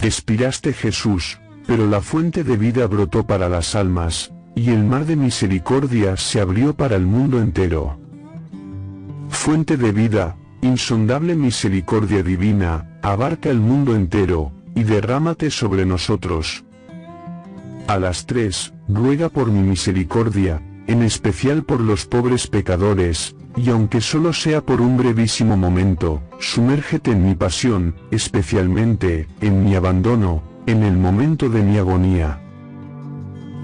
Expiraste Jesús, pero la fuente de vida brotó para las almas, y el mar de misericordia se abrió para el mundo entero. Fuente de vida, insondable misericordia divina, abarca el mundo entero, y derrámate sobre nosotros. A las tres, ruega por mi misericordia, en especial por los pobres pecadores, y aunque solo sea por un brevísimo momento, sumérgete en mi pasión, especialmente, en mi abandono, en el momento de mi agonía.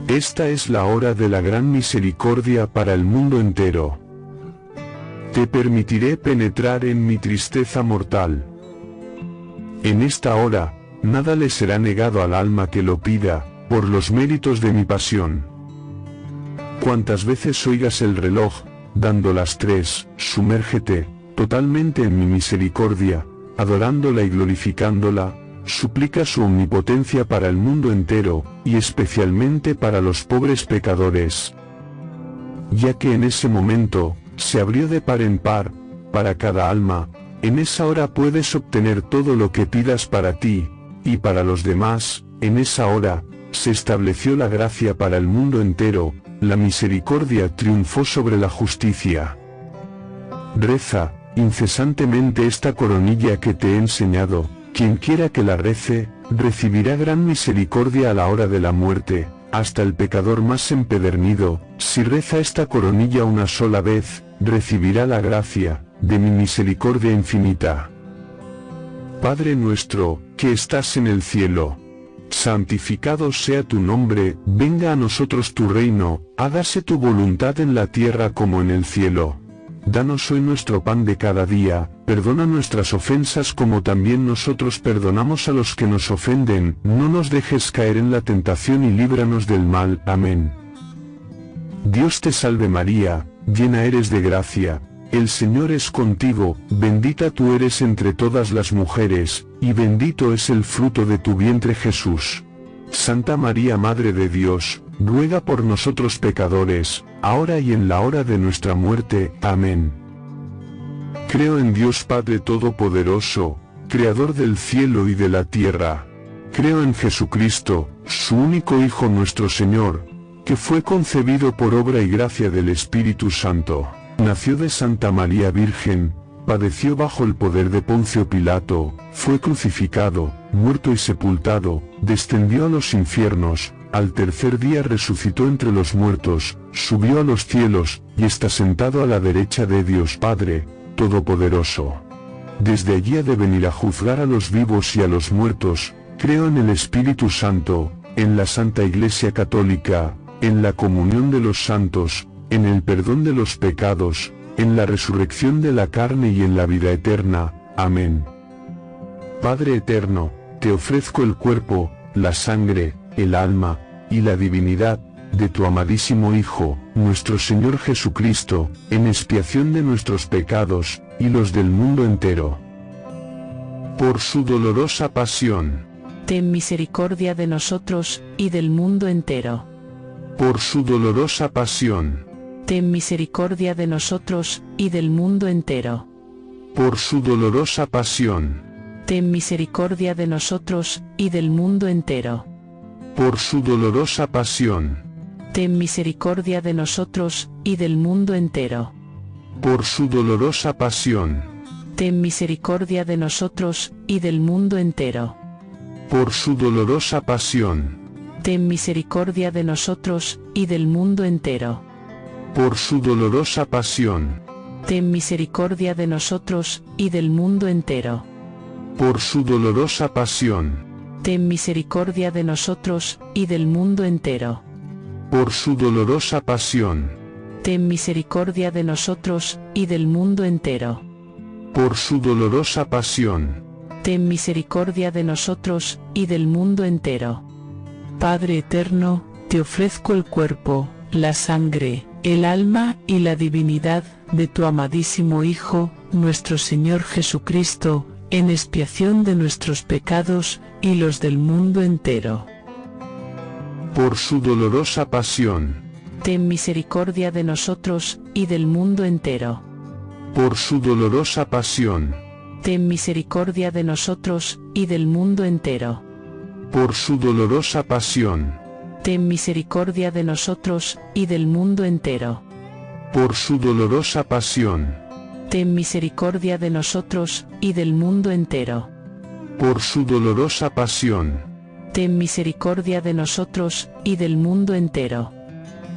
Esta es la hora de la gran misericordia para el mundo entero. Te permitiré penetrar en mi tristeza mortal. En esta hora, nada le será negado al alma que lo pida, por los méritos de mi pasión. Cuantas veces oigas el reloj, dando las tres, sumérgete, totalmente en mi misericordia, adorándola y glorificándola, suplica su omnipotencia para el mundo entero, y especialmente para los pobres pecadores. Ya que en ese momento, se abrió de par en par, para cada alma, en esa hora puedes obtener todo lo que pidas para ti, y para los demás, en esa hora, se estableció la gracia para el mundo entero, la misericordia triunfó sobre la justicia. Reza, incesantemente esta coronilla que te he enseñado, quien quiera que la rece, recibirá gran misericordia a la hora de la muerte, hasta el pecador más empedernido, si reza esta coronilla una sola vez, recibirá la gracia, de mi misericordia infinita. Padre nuestro, que estás en el cielo, santificado sea tu nombre, venga a nosotros tu reino, hágase tu voluntad en la tierra como en el cielo. Danos hoy nuestro pan de cada día, perdona nuestras ofensas como también nosotros perdonamos a los que nos ofenden, no nos dejes caer en la tentación y líbranos del mal. Amén. Dios te salve María, llena eres de gracia, el Señor es contigo, bendita tú eres entre todas las mujeres, y bendito es el fruto de tu vientre Jesús. Santa María Madre de Dios, ruega por nosotros pecadores, ahora y en la hora de nuestra muerte. Amén. Creo en Dios Padre Todopoderoso, Creador del cielo y de la tierra. Creo en Jesucristo, su único Hijo nuestro Señor, que fue concebido por obra y gracia del Espíritu Santo Nació de Santa María Virgen, padeció bajo el poder de Poncio Pilato, fue crucificado, muerto y sepultado, descendió a los infiernos, al tercer día resucitó entre los muertos, subió a los cielos, y está sentado a la derecha de Dios Padre, Todopoderoso. Desde allí ha de venir a juzgar a los vivos y a los muertos, creo en el Espíritu Santo, en la Santa Iglesia Católica, en la comunión de los santos, en el perdón de los pecados, en la resurrección de la carne y en la vida eterna. Amén. Padre eterno, te ofrezco el cuerpo, la sangre, el alma, y la divinidad, de tu amadísimo Hijo, nuestro Señor Jesucristo, en expiación de nuestros pecados, y los del mundo entero. Por su dolorosa pasión. Ten misericordia de nosotros, y del mundo entero. Por su dolorosa pasión ten misericordia de nosotros, y del mundo entero. Por su dolorosa pasión. Ten misericordia de nosotros, y del mundo entero. Por su dolorosa pasión. Ten misericordia de nosotros, y del mundo entero. Por su dolorosa pasión. Ten misericordia de nosotros, y del mundo entero. Por su dolorosa pasión. Ten misericordia de nosotros, y del mundo entero por su dolorosa pasión. Ten misericordia de nosotros, y del mundo entero. Por su dolorosa pasión. Ten misericordia de nosotros, y del mundo entero. Por su dolorosa pasión. Ten misericordia de nosotros, y del mundo entero. Por su dolorosa pasión. Ten misericordia de nosotros, y del mundo entero. Padre eterno, te ofrezco el cuerpo, la sangre, el alma y la divinidad de tu amadísimo Hijo, nuestro Señor Jesucristo, en expiación de nuestros pecados y los del mundo entero. Por su dolorosa pasión. Ten misericordia de nosotros, y del mundo entero. Por su dolorosa pasión. Ten misericordia de nosotros, y del mundo entero por su dolorosa pasión, ten misericordia de nosotros, y del mundo entero. por su dolorosa pasión, Ten misericordia de nosotros, y del mundo entero. por su dolorosa pasión, Ten misericordia de nosotros, y del mundo entero.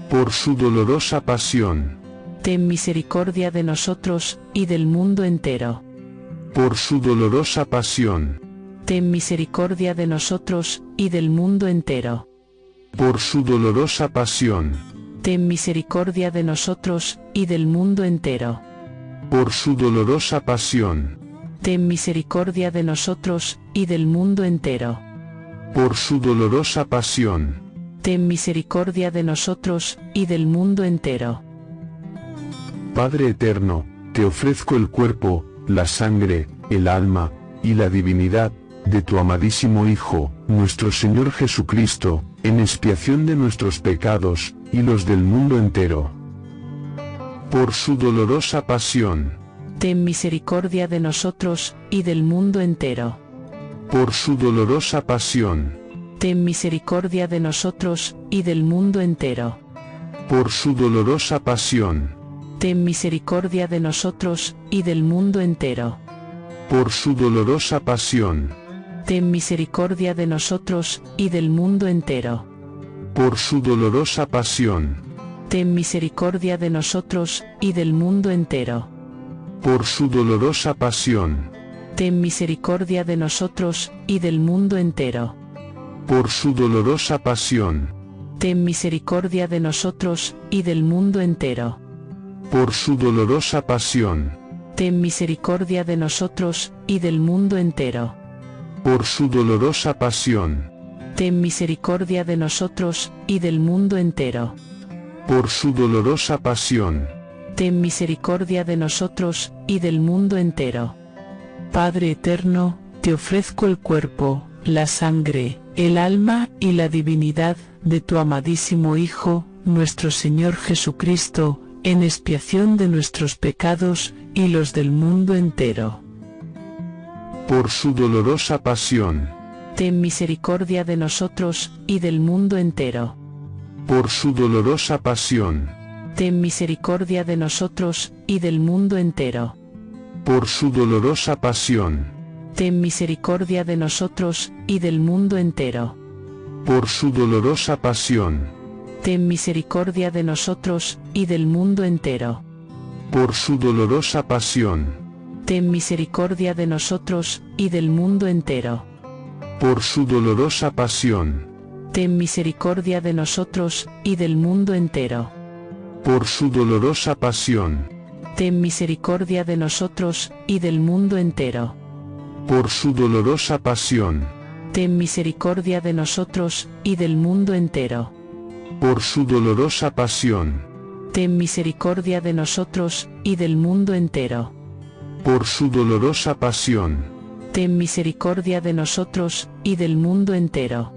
por su dolorosa pasión, Ten misericordia de nosotros, y del mundo entero. por su dolorosa pasión, Ten misericordia de nosotros, y del mundo entero. Por su dolorosa pasión, Ten misericordia de nosotros, y del mundo entero. por su dolorosa pasión, Ten misericordia de nosotros, y del mundo entero. por su dolorosa pasión, Ten misericordia de nosotros, y del mundo entero. Padre eterno, te ofrezco el cuerpo, la sangre, el alma, y la divinidad, de tu amadísimo Hijo, nuestro Señor Jesucristo, en expiación de nuestros pecados, y los del mundo entero. Por su dolorosa pasión, Ten misericordia de nosotros, y del mundo entero. por su dolorosa pasión, Ten misericordia de nosotros, y del mundo entero. por su dolorosa pasión, Ten misericordia de nosotros, y del mundo entero. por su dolorosa pasión, Ten misericordia de nosotros, y del mundo entero. por su dolorosa pasión, Ten misericordia de nosotros, y del mundo entero. por su dolorosa pasión, Ten misericordia de nosotros, y del mundo entero. por su dolorosa pasión, Ten misericordia de nosotros, y del mundo entero. por su dolorosa pasión, Ten misericordia de nosotros, y del mundo entero. Por su dolorosa pasión, Ten misericordia de nosotros, y del mundo entero. por su dolorosa pasión, Ten misericordia de nosotros, y del mundo entero. Padre eterno, te ofrezco el cuerpo, la sangre, el alma y la divinidad de tu amadísimo Hijo, nuestro Señor Jesucristo, en expiación de nuestros pecados y los del mundo entero. Por su dolorosa pasión, Ten misericordia de nosotros, y del mundo entero. por su dolorosa pasión, Ten misericordia de nosotros, y del mundo entero. por su dolorosa pasión, Ten misericordia de nosotros, y del mundo entero. por su dolorosa pasión, Ten misericordia de nosotros, y del mundo entero. por su dolorosa pasión, Ten misericordia de nosotros, y del mundo entero. por su dolorosa pasión, Ten misericordia de nosotros, y del mundo entero. por su dolorosa pasión, Ten misericordia de nosotros, y del mundo entero. por su dolorosa pasión, Ten misericordia de nosotros, y del mundo entero. por su dolorosa pasión, Ten misericordia de nosotros, y del mundo entero. Por su dolorosa pasión, Ten misericordia de nosotros, y del mundo entero.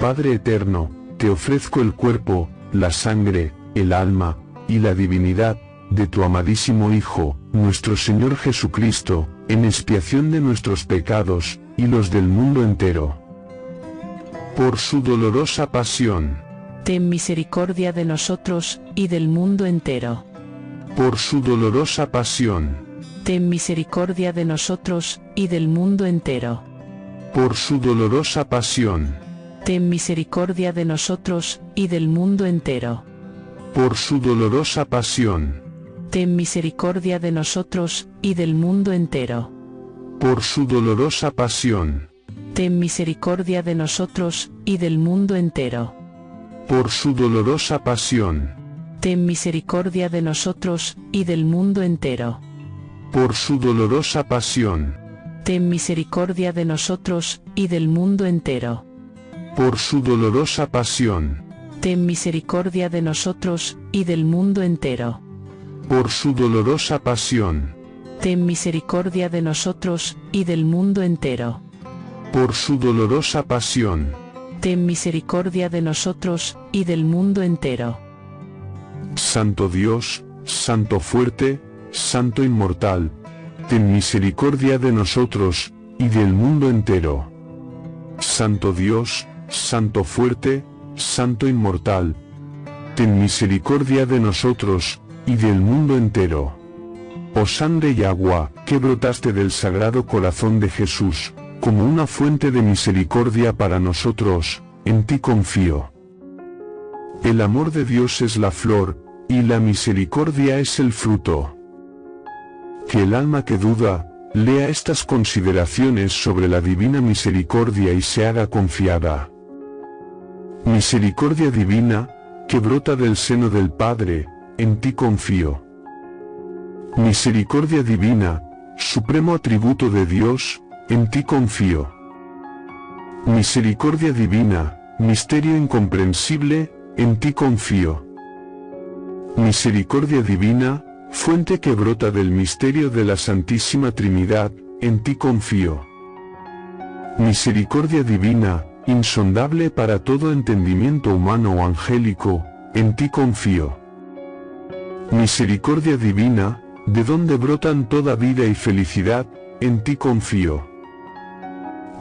Padre eterno, te ofrezco el cuerpo, la sangre, el alma, y la divinidad, de tu amadísimo Hijo, nuestro Señor Jesucristo, en expiación de nuestros pecados, y los del mundo entero. Por su dolorosa pasión, Ten misericordia de nosotros, y del mundo entero. Por su dolorosa pasión, Ten misericordia de nosotros, y del mundo entero. por su dolorosa pasión, Ten misericordia de nosotros, y del mundo entero. por su dolorosa pasión, Ten misericordia de nosotros, y del mundo entero. por su dolorosa pasión, Ten misericordia de nosotros, y del mundo entero. por su dolorosa pasión, Ten misericordia de nosotros, y del mundo entero. por su dolorosa pasión, Ten misericordia de nosotros, y del mundo entero. por su dolorosa pasión, Ten misericordia de nosotros, y del mundo entero. por su dolorosa pasión, Ten misericordia de nosotros, y del mundo entero. por su dolorosa pasión, Ten misericordia de nosotros, y del mundo entero. Santo Dios, Santo fuerte, Santo inmortal, ten misericordia de nosotros, y del mundo entero. Santo Dios, Santo fuerte, Santo inmortal. Ten misericordia de nosotros, y del mundo entero. Oh sangre y agua, que brotaste del sagrado corazón de Jesús, como una fuente de misericordia para nosotros, en ti confío. El amor de Dios es la flor, y la misericordia es el fruto. Que el alma que duda, lea estas consideraciones sobre la divina misericordia y se haga confiada. Misericordia divina, que brota del seno del Padre, en ti confío. Misericordia divina, supremo atributo de Dios, en ti confío. Misericordia divina, misterio incomprensible, en ti confío. Misericordia divina, fuente que brota del misterio de la Santísima Trinidad, en ti confío. Misericordia divina, insondable para todo entendimiento humano o angélico, en ti confío. Misericordia divina, de donde brotan toda vida y felicidad, en ti confío.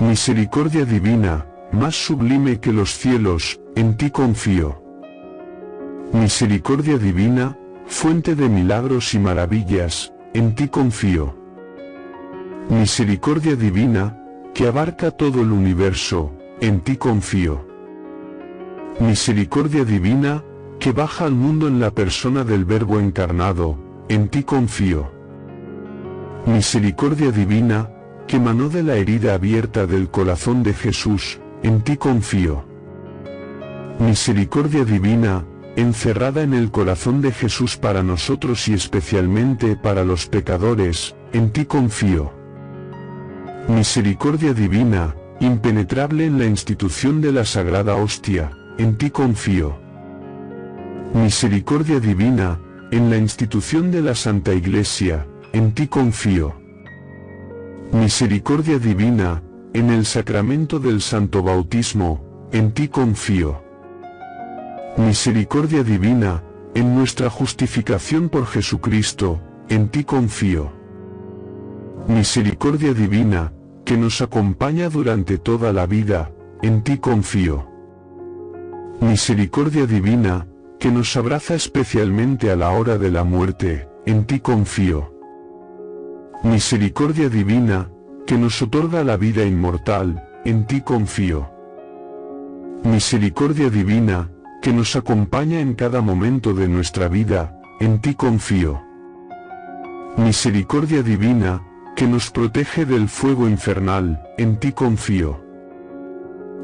Misericordia divina, más sublime que los cielos, en ti confío. Misericordia divina, fuente de milagros y maravillas, en ti confío. Misericordia divina, que abarca todo el universo, en ti confío. Misericordia divina, que baja al mundo en la persona del Verbo encarnado, en ti confío. Misericordia divina, que manó de la herida abierta del corazón de Jesús, en ti confío. Misericordia divina, encerrada en el corazón de Jesús para nosotros y especialmente para los pecadores, en ti confío. Misericordia divina, impenetrable en la institución de la sagrada hostia, en ti confío. Misericordia divina, en la institución de la Santa Iglesia, en ti confío. Misericordia divina, en el sacramento del Santo Bautismo, en ti confío. Misericordia divina, en nuestra justificación por Jesucristo, en ti confío. Misericordia divina, que nos acompaña durante toda la vida, en ti confío. Misericordia divina, que nos abraza especialmente a la hora de la muerte, en ti confío. Misericordia divina, que nos otorga la vida inmortal, en ti confío. Misericordia divina, que nos acompaña en cada momento de nuestra vida, en ti confío. Misericordia divina, que nos protege del fuego infernal, en ti confío.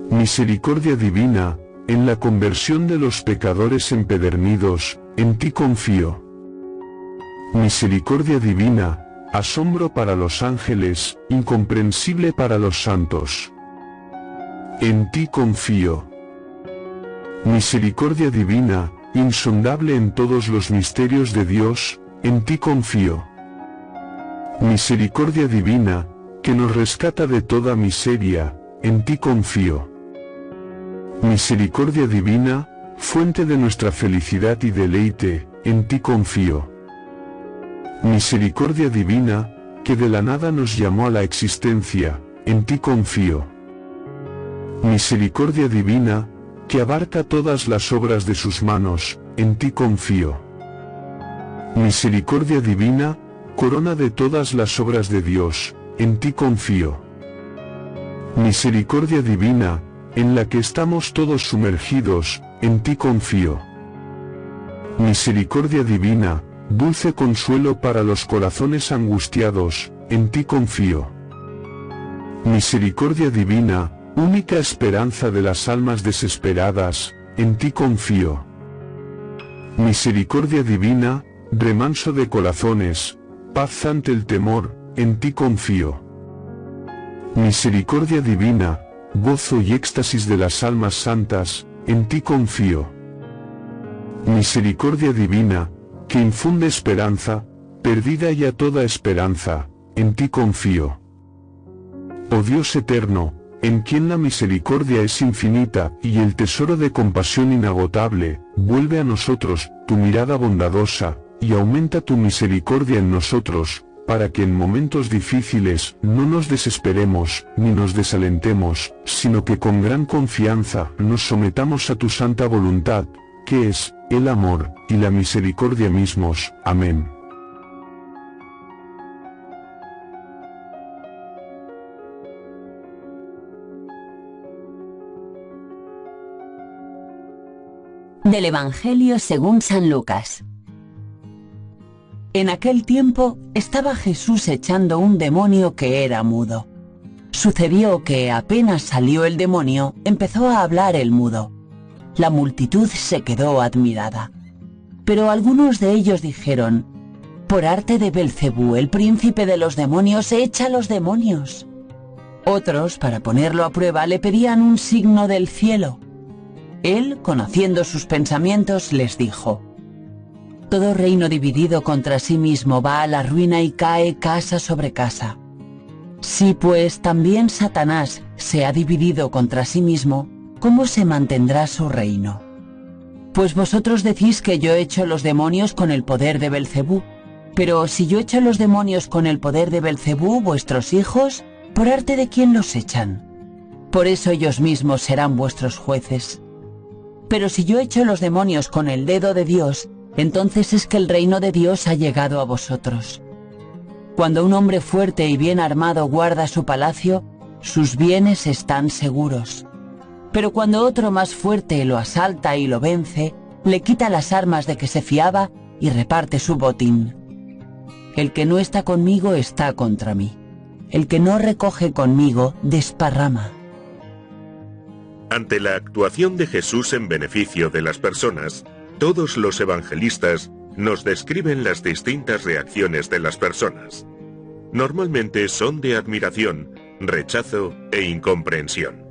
Misericordia divina, en la conversión de los pecadores empedernidos, en ti confío. Misericordia divina, asombro para los ángeles, incomprensible para los santos. En ti confío. Misericordia divina, insondable en todos los misterios de Dios, en ti confío. Misericordia divina, que nos rescata de toda miseria, en ti confío. Misericordia divina, fuente de nuestra felicidad y deleite, en ti confío. Misericordia divina, que de la nada nos llamó a la existencia, en ti confío. Misericordia divina, que abarca todas las obras de sus manos, en ti confío. Misericordia divina, corona de todas las obras de Dios, en ti confío. Misericordia divina, en la que estamos todos sumergidos, en ti confío. Misericordia divina, dulce consuelo para los corazones angustiados, en ti confío. Misericordia divina, única esperanza de las almas desesperadas, en ti confío. Misericordia divina, remanso de corazones, paz ante el temor, en ti confío. Misericordia divina, gozo y éxtasis de las almas santas, en ti confío. Misericordia divina, que infunde esperanza, perdida ya toda esperanza, en ti confío. Oh Dios eterno, en quien la misericordia es infinita y el tesoro de compasión inagotable, vuelve a nosotros tu mirada bondadosa, y aumenta tu misericordia en nosotros, para que en momentos difíciles no nos desesperemos ni nos desalentemos, sino que con gran confianza nos sometamos a tu santa voluntad, que es, el amor, y la misericordia mismos. Amén. Del Evangelio según San Lucas. En aquel tiempo estaba Jesús echando un demonio que era mudo. Sucedió que apenas salió el demonio, empezó a hablar el mudo. La multitud se quedó admirada. Pero algunos de ellos dijeron, por arte de Belcebú, el príncipe de los demonios, echa los demonios. Otros, para ponerlo a prueba, le pedían un signo del cielo. Él, conociendo sus pensamientos, les dijo, Todo reino dividido contra sí mismo va a la ruina y cae casa sobre casa. Si pues también Satanás se ha dividido contra sí mismo, ¿cómo se mantendrá su reino? Pues vosotros decís que yo echo los demonios con el poder de Belcebú. Pero si yo echo los demonios con el poder de Belcebú, vuestros hijos, ¿por arte de quién los echan? Por eso ellos mismos serán vuestros jueces. Pero si yo echo los demonios con el dedo de Dios, entonces es que el reino de Dios ha llegado a vosotros. Cuando un hombre fuerte y bien armado guarda su palacio, sus bienes están seguros. Pero cuando otro más fuerte lo asalta y lo vence, le quita las armas de que se fiaba y reparte su botín. El que no está conmigo está contra mí. El que no recoge conmigo desparrama. Ante la actuación de Jesús en beneficio de las personas, todos los evangelistas nos describen las distintas reacciones de las personas. Normalmente son de admiración, rechazo e incomprensión.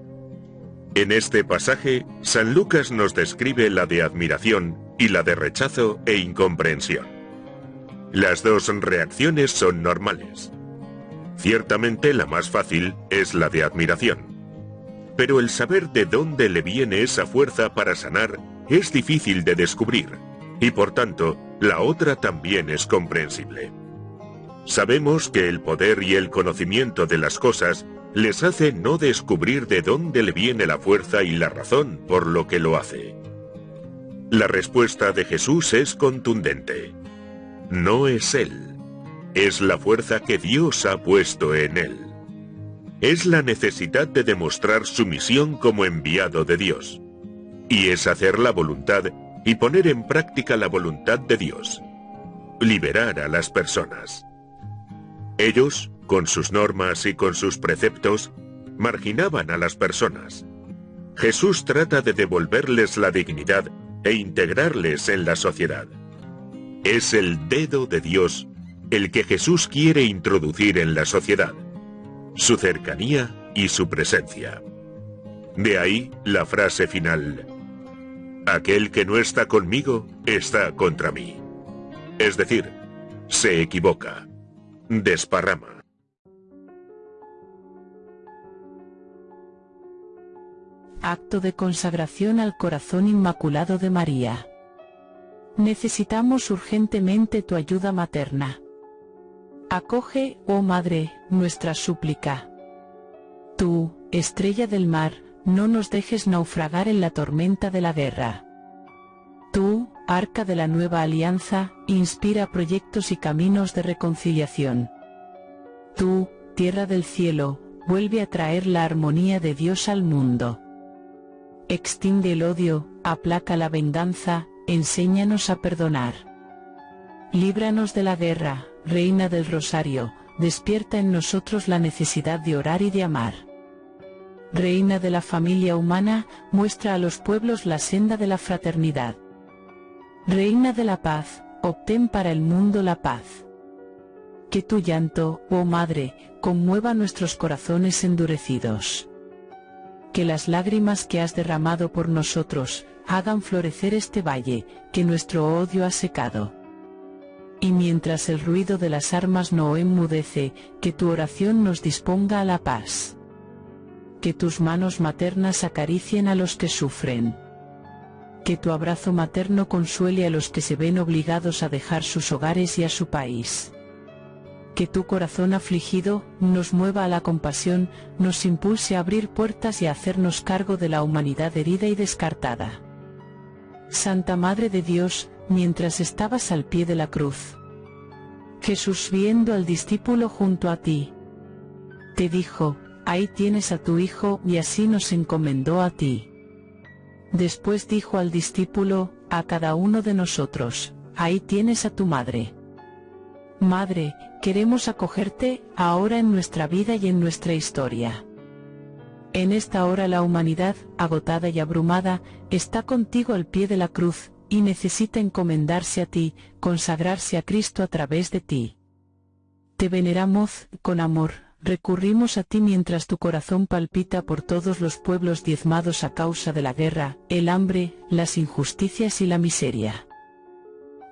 En este pasaje, San Lucas nos describe la de admiración y la de rechazo e incomprensión. Las dos reacciones son normales. Ciertamente la más fácil es la de admiración pero el saber de dónde le viene esa fuerza para sanar es difícil de descubrir, y por tanto, la otra también es comprensible. Sabemos que el poder y el conocimiento de las cosas les hace no descubrir de dónde le viene la fuerza y la razón por lo que lo hace. La respuesta de Jesús es contundente. No es Él, es la fuerza que Dios ha puesto en Él es la necesidad de demostrar su misión como enviado de Dios. Y es hacer la voluntad y poner en práctica la voluntad de Dios. Liberar a las personas. Ellos, con sus normas y con sus preceptos, marginaban a las personas. Jesús trata de devolverles la dignidad e integrarles en la sociedad. Es el dedo de Dios el que Jesús quiere introducir en la sociedad su cercanía y su presencia. De ahí la frase final, aquel que no está conmigo está contra mí. Es decir, se equivoca, desparrama. Acto de consagración al corazón inmaculado de María. Necesitamos urgentemente tu ayuda materna. Acoge, oh Madre, nuestra súplica. Tú, estrella del mar, no nos dejes naufragar en la tormenta de la guerra. Tú, arca de la nueva alianza, inspira proyectos y caminos de reconciliación. Tú, tierra del cielo, vuelve a traer la armonía de Dios al mundo. Extiende el odio, aplaca la venganza, enséñanos a perdonar. Líbranos de la guerra, Reina del Rosario, despierta en nosotros la necesidad de orar y de amar. Reina de la familia humana, muestra a los pueblos la senda de la fraternidad. Reina de la paz, obtén para el mundo la paz. Que tu llanto, oh Madre, conmueva nuestros corazones endurecidos. Que las lágrimas que has derramado por nosotros, hagan florecer este valle, que nuestro odio ha secado. Y mientras el ruido de las armas no enmudece, que tu oración nos disponga a la paz. Que tus manos maternas acaricien a los que sufren. Que tu abrazo materno consuele a los que se ven obligados a dejar sus hogares y a su país. que tu corazón afligido nos mueva a la compasión, nos impulse a abrir puertas y a hacernos cargo de la humanidad herida y descartada. Santa Madre de Dios, mientras estabas al pie de la cruz. Jesús viendo al discípulo junto a ti, te dijo, ahí tienes a tu hijo y así nos encomendó a ti. Después dijo al discípulo, a cada uno de nosotros, ahí tienes a tu madre. Madre, queremos acogerte, ahora en nuestra vida y en nuestra historia. En esta hora la humanidad, agotada y abrumada, está contigo al pie de la cruz, y necesita encomendarse a ti, consagrarse a Cristo a través de ti. Te veneramos, con amor, recurrimos a ti mientras tu corazón palpita por todos los pueblos diezmados a causa de la guerra, el hambre, las injusticias y la miseria.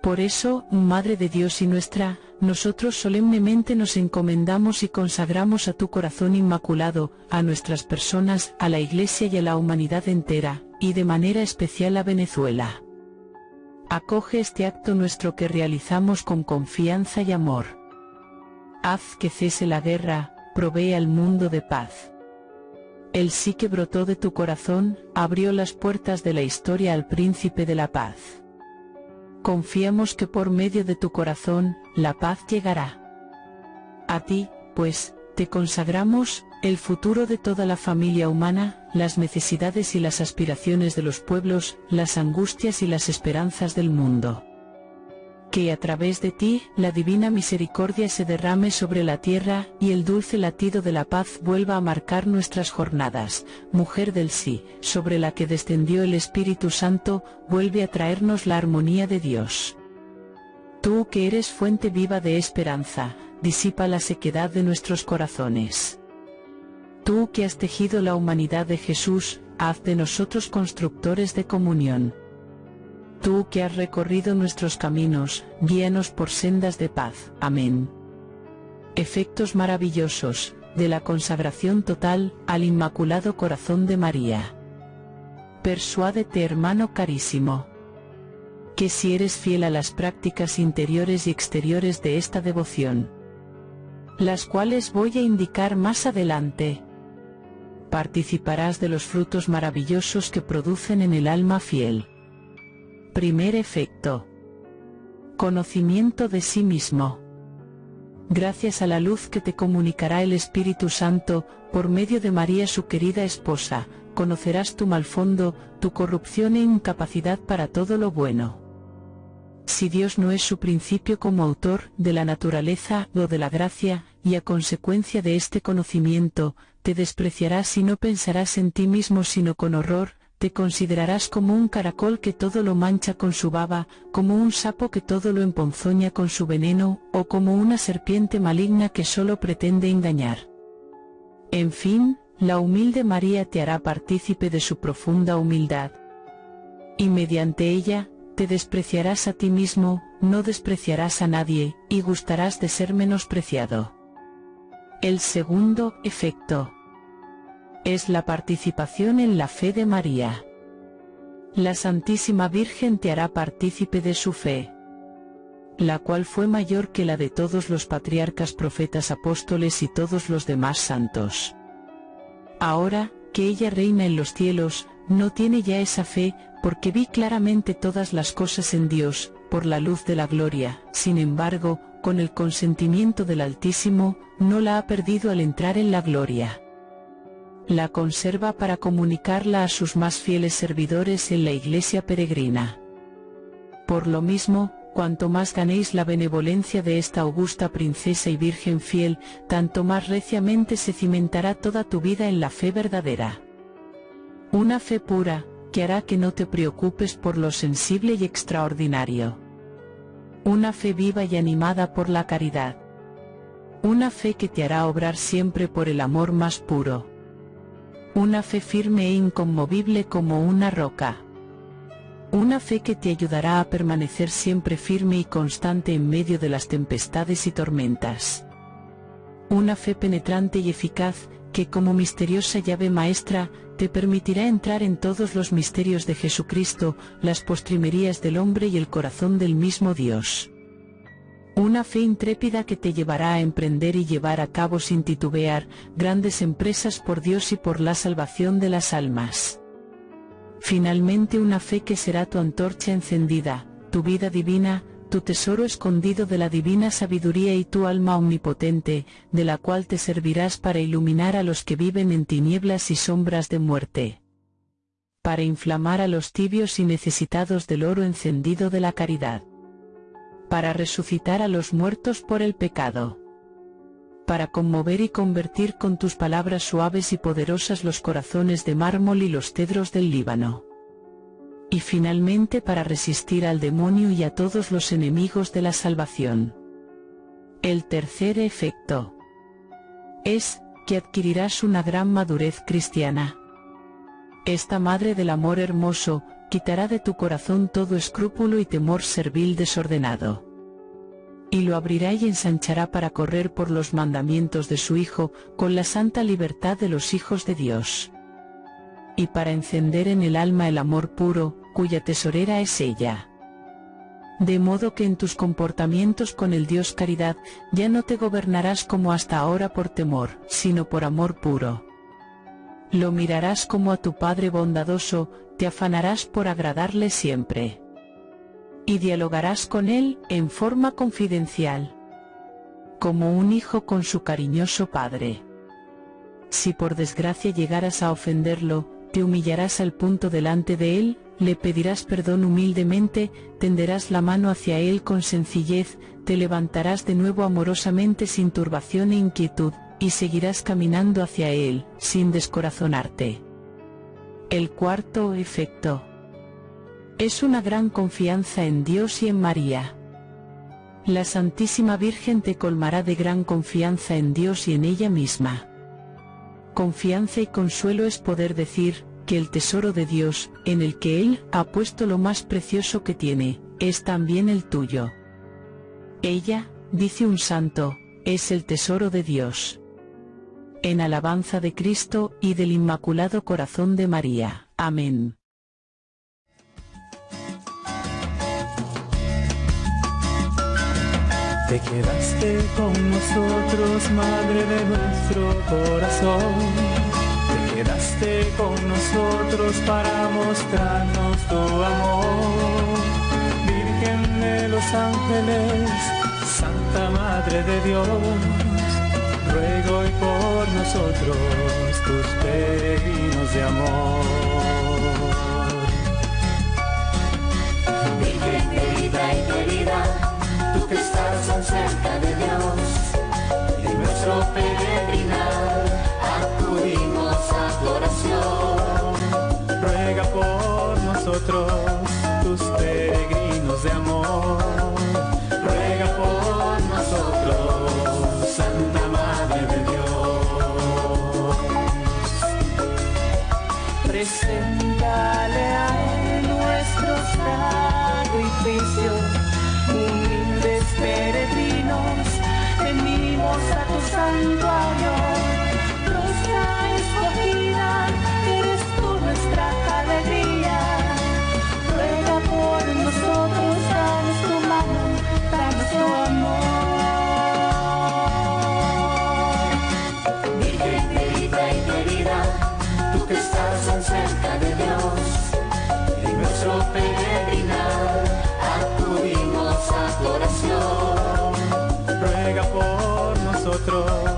Por eso, Madre de Dios y nuestra, nosotros solemnemente nos encomendamos y consagramos a tu corazón inmaculado, a nuestras personas, a la Iglesia y a la humanidad entera, y de manera especial a Venezuela. Acoge este acto nuestro que realizamos con confianza y amor. Haz que cese la guerra, provee al mundo de paz. El sí que brotó de tu corazón, abrió las puertas de la historia al príncipe de la paz. Confiamos que por medio de tu corazón, la paz llegará. A ti, pues, te consagramos, el futuro de toda la familia humana, las necesidades y las aspiraciones de los pueblos, las angustias y las esperanzas del mundo. Que a través de ti, la divina misericordia se derrame sobre la tierra, y el dulce latido de la paz vuelva a marcar nuestras jornadas. Mujer del sí, sobre la que descendió el Espíritu Santo, vuelve a traernos la armonía de Dios. Tú que eres fuente viva de esperanza, disipa la sequedad de nuestros corazones. Tú que has tejido la humanidad de Jesús, haz de nosotros constructores de comunión. Tú que has recorrido nuestros caminos, guíanos por sendas de paz. Amén. Efectos maravillosos, de la consagración total, al Inmaculado Corazón de María. Persuádete hermano carísimo. Que si eres fiel a las prácticas interiores y exteriores de esta devoción, las cuales voy a indicar más adelante, participarás de los frutos maravillosos que producen en el alma fiel. Primer efecto. Conocimiento de sí mismo. Gracias a la luz que te comunicará el Espíritu Santo, por medio de María su querida esposa, conocerás tu mal fondo, tu corrupción e incapacidad para todo lo bueno. Si Dios no es su principio como autor de la naturaleza o de la gracia, y a consecuencia de este conocimiento, te despreciarás y no pensarás en ti mismo sino con horror, te considerarás como un caracol que todo lo mancha con su baba, como un sapo que todo lo emponzoña con su veneno, o como una serpiente maligna que solo pretende engañar. En fin, la humilde María te hará partícipe de su profunda humildad. Y mediante ella, te despreciarás a ti mismo, no despreciarás a nadie, y gustarás de ser menospreciado. El segundo efecto es la participación en la fe de María. La Santísima Virgen te hará partícipe de su fe, la cual fue mayor que la de todos los patriarcas profetas apóstoles y todos los demás santos. Ahora, que ella reina en los cielos, no tiene ya esa fe, porque vi claramente todas las cosas en Dios, por la luz de la gloria, sin embargo, con el consentimiento del Altísimo, no la ha perdido al entrar en la gloria la conserva para comunicarla a sus más fieles servidores en la iglesia peregrina. Por lo mismo, cuanto más ganéis la benevolencia de esta augusta princesa y virgen fiel, tanto más reciamente se cimentará toda tu vida en la fe verdadera. Una fe pura, que hará que no te preocupes por lo sensible y extraordinario. Una fe viva y animada por la caridad. Una fe que te hará obrar siempre por el amor más puro una fe firme e inconmovible como una roca. Una fe que te ayudará a permanecer siempre firme y constante en medio de las tempestades y tormentas. Una fe penetrante y eficaz, que como misteriosa llave maestra, te permitirá entrar en todos los misterios de Jesucristo, las postrimerías del hombre y el corazón del mismo Dios. Una fe intrépida que te llevará a emprender y llevar a cabo sin titubear grandes empresas por Dios y por la salvación de las almas. Finalmente una fe que será tu antorcha encendida, tu vida divina, tu tesoro escondido de la divina sabiduría y tu alma omnipotente, de la cual te servirás para iluminar a los que viven en tinieblas y sombras de muerte. Para inflamar a los tibios y necesitados del oro encendido de la caridad para resucitar a los muertos por el pecado. Para conmover y convertir con tus palabras suaves y poderosas los corazones de mármol y los cedros del Líbano. Y finalmente para resistir al demonio y a todos los enemigos de la salvación. El tercer efecto es que adquirirás una gran madurez cristiana. Esta madre del amor hermoso, quitará de tu corazón todo escrúpulo y temor servil desordenado. Y lo abrirá y ensanchará para correr por los mandamientos de su Hijo, con la santa libertad de los hijos de Dios. Y para encender en el alma el amor puro, cuya tesorera es ella. De modo que en tus comportamientos con el Dios caridad, ya no te gobernarás como hasta ahora por temor, sino por amor puro. Lo mirarás como a tu Padre bondadoso, te afanarás por agradarle siempre. Y dialogarás con él en forma confidencial. Como un hijo con su cariñoso padre. Si por desgracia llegaras a ofenderlo, te humillarás al punto delante de él, le pedirás perdón humildemente, tenderás la mano hacia él con sencillez, te levantarás de nuevo amorosamente sin turbación e inquietud, y seguirás caminando hacia él, sin descorazonarte. El cuarto efecto es una gran confianza en Dios y en María. La Santísima Virgen te colmará de gran confianza en Dios y en ella misma. Confianza y consuelo es poder decir, que el tesoro de Dios, en el que Él ha puesto lo más precioso que tiene, es también el tuyo. Ella, dice un santo, es el tesoro de Dios en alabanza de Cristo y del Inmaculado Corazón de María. Amén. Te quedaste con nosotros, Madre de nuestro corazón. Te quedaste con nosotros para mostrarnos tu amor. Virgen de los ángeles, Santa Madre de Dios ruego hoy por nosotros tus peregrinos de amor. Santuario, nuestro.